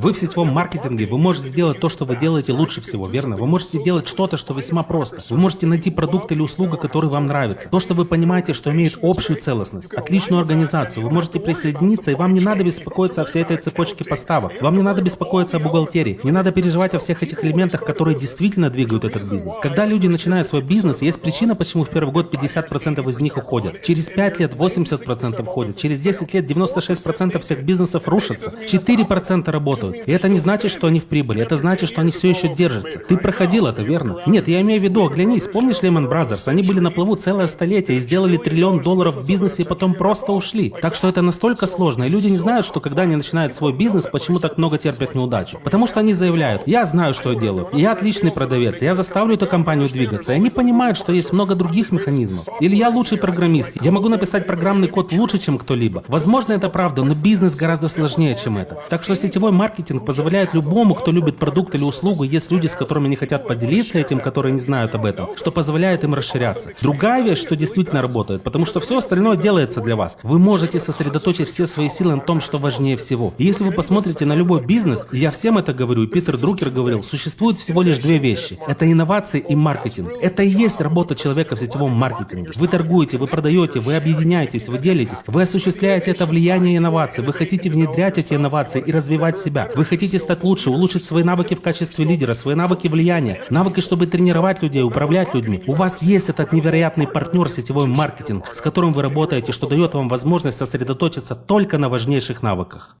Вы в сетевом маркетинге, вы можете делать то, что вы делаете лучше всего, верно? Вы можете делать что-то, что весьма просто. Вы можете найти продукт или услугу, который вам нравится. То, что вы понимаете, что имеет общую целостность, отличную организацию. Вы можете присоединиться, и вам не надо беспокоиться о всей этой цепочке поставок. Вам не надо беспокоиться о бухгалтерии. Не надо переживать о всех этих элементах, которые действительно двигают этот бизнес. Когда люди начинают свой бизнес, есть причина, почему в первый год 50% из них уходят. Через 5 лет 80% уходят. Через 10 лет 96% всех бизнесов рушатся. 4% работают. И это не значит, что они в прибыли. Это значит, что они все еще держатся. Ты проходил это, верно? Нет, я имею в виду, оглянись, помнишь Lehman Brothers? Они были на плаву целое столетие и сделали триллион долларов в бизнесе и потом просто ушли. Так что это настолько сложно. И люди не знают, что когда они начинают свой бизнес, почему так много терпят неудачу. Потому что они заявляют, я знаю, что я делаю. Я отличный продавец. Я заставлю эту компанию двигаться. И они понимают, что есть много других механизмов. Или я лучший программист. Я могу написать программный код лучше, чем кто-либо. Возможно, это правда, но бизнес гораздо сложнее, чем это. Так что сетевой маркетинг позволяет любому, кто любит продукт или услугу, есть люди, с которыми не хотят поделиться этим, которые не знают об этом, что позволяет им расширяться. Другая вещь, что действительно работает, потому что все остальное делается для вас. Вы можете сосредоточить все свои силы на том, что важнее всего. И если вы посмотрите на любой бизнес, я всем это говорю, и Питер Друкер говорил, существует всего лишь две вещи. Это инновации и маркетинг. Это и есть работа человека в сетевом маркетинге. Вы торгуете, вы продаете, вы объединяетесь, вы делитесь, вы осуществляете это влияние инноваций, вы хотите внедрять эти инновации и развивать себя. Вы хотите стать лучше, улучшить свои навыки в качестве лидера, свои навыки влияния, навыки, чтобы тренировать людей, управлять людьми. У вас есть этот невероятный партнер сетевой маркетинг, с которым вы работаете, что дает вам возможность сосредоточиться только на важнейших навыках.